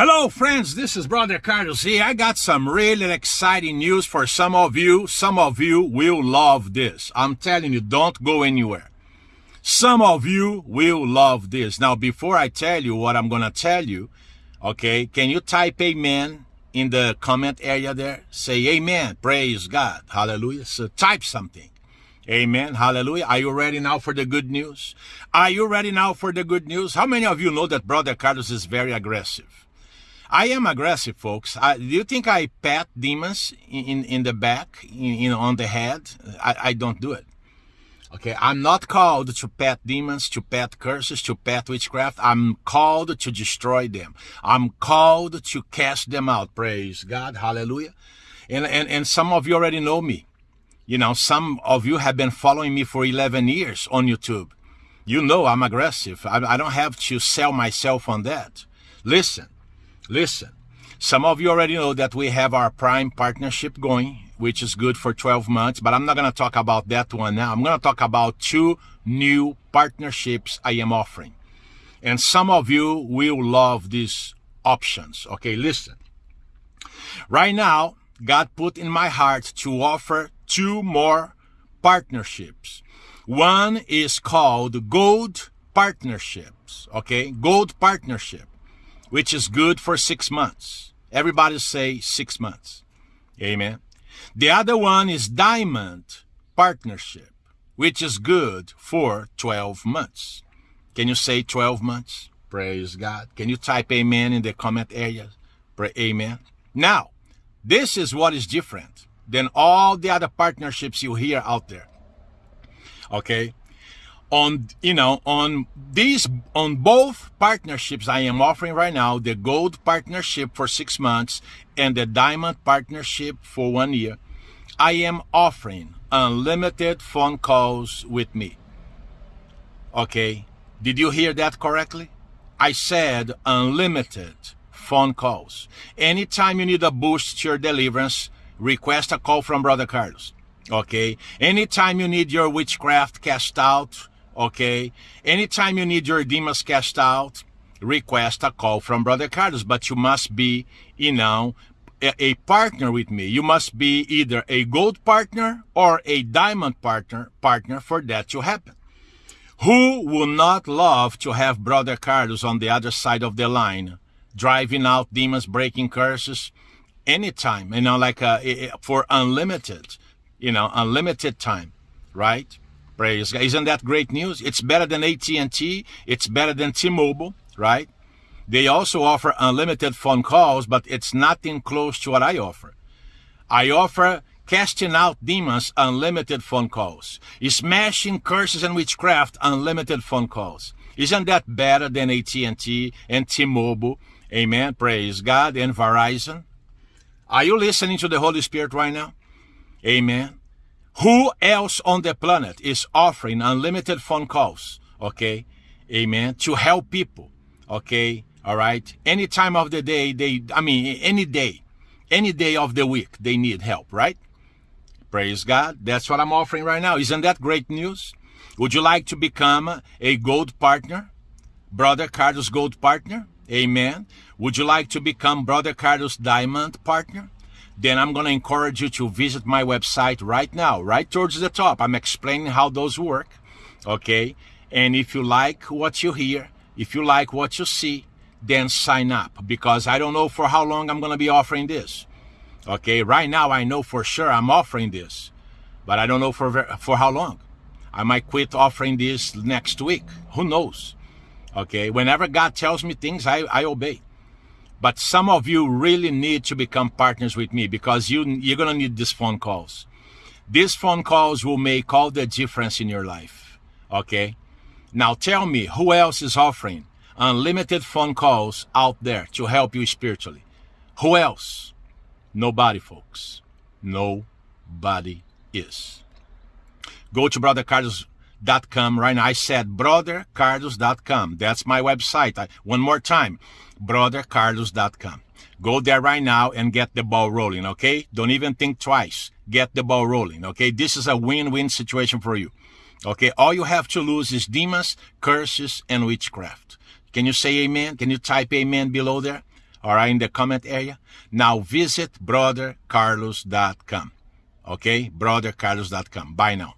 Hello, friends. This is Brother Carlos here. I got some really exciting news for some of you. Some of you will love this. I'm telling you, don't go anywhere. Some of you will love this. Now, before I tell you what I'm going to tell you, okay, can you type amen in the comment area there? Say amen. Praise God. Hallelujah. So type something. Amen. Hallelujah. Are you ready now for the good news? Are you ready now for the good news? How many of you know that Brother Carlos is very aggressive? I am aggressive, folks. I, do you think I pat demons in, in the back, in, on the head? I, I don't do it. Okay, I'm not called to pat demons, to pat curses, to pat witchcraft. I'm called to destroy them. I'm called to cast them out. Praise God. Hallelujah. And, and, and some of you already know me. You know, some of you have been following me for 11 years on YouTube. You know I'm aggressive. I, I don't have to sell myself on that. Listen, listen. Some of you already know that we have our prime partnership going, which is good for 12 months, but I'm not going to talk about that one now. I'm going to talk about two new partnerships I am offering. And some of you will love these options. Okay, listen. Right now, God put in my heart to offer two more partnerships. One is called Gold Partnerships, okay? Gold Partnership, which is good for six months. Everybody say six months. Amen. The other one is Diamond Partnership, which is good for 12 months. Can you say 12 months? Praise God. Can you type amen in the comment area? Pray amen. Now, this is what is different than all the other partnerships you hear out there. Okay. On, you know, on these, on both partnerships I am offering right now, the gold partnership for six months and the diamond partnership for one year, I am offering unlimited phone calls with me. Okay. Did you hear that correctly? I said unlimited phone calls. Anytime you need a boost to your deliverance, request a call from Brother Carlos. Okay. Anytime you need your witchcraft cast out, okay. Anytime you need your demons cast out, request a call from Brother Carlos. But you must be, you know, a, a partner with me. You must be either a gold partner or a diamond partner, partner for that to happen. Who would not love to have Brother Carlos on the other side of the line, driving out demons, breaking curses, anytime, you know, like uh, for unlimited, you know, unlimited time, right? Praise God. Isn't that great news? It's better than AT&T. It's better than T-Mobile, right? They also offer unlimited phone calls, but it's nothing close to what I offer. I offer casting out demons, unlimited phone calls. Smashing curses and witchcraft, unlimited phone calls. Isn't that better than AT&T and T-Mobile? Amen. Praise God. And Verizon. Are you listening to the Holy Spirit right now? Amen. Who else on the planet is offering unlimited phone calls? Okay. Amen. To help people. Okay. All right. Any time of the day, they, I mean, any day, any day of the week, they need help, right? Praise God. That's what I'm offering right now. Isn't that great news? Would you like to become a gold partner? Brother Carlos Gold Partner? Amen. Would you like to become Brother Carlos Diamond partner? Then I'm going to encourage you to visit my website right now, right towards the top. I'm explaining how those work. Okay. And if you like what you hear, if you like what you see, then sign up because I don't know for how long I'm going to be offering this. Okay. Right now, I know for sure I'm offering this, but I don't know for, for how long. I might quit offering this next week. Who knows? Okay. Whenever God tells me things, I, I obey. But some of you really need to become partners with me because you, you're going to need these phone calls. These phone calls will make all the difference in your life. Okay. Now tell me who else is offering unlimited phone calls out there to help you spiritually? Who else? Nobody, folks. Nobody is. Go to Brother Brothercarlos.com right now. I said brothercarlos.com. That's my website. I, one more time, brothercarlos.com. Go there right now and get the ball rolling, okay? Don't even think twice. Get the ball rolling, okay? This is a win-win situation for you. Okay, all you have to lose is demons, curses, and witchcraft. Can you say amen? Can you type amen below there? all right, in the comment area. Now visit brothercarlos.com. Okay, brothercarlos.com. Bye now.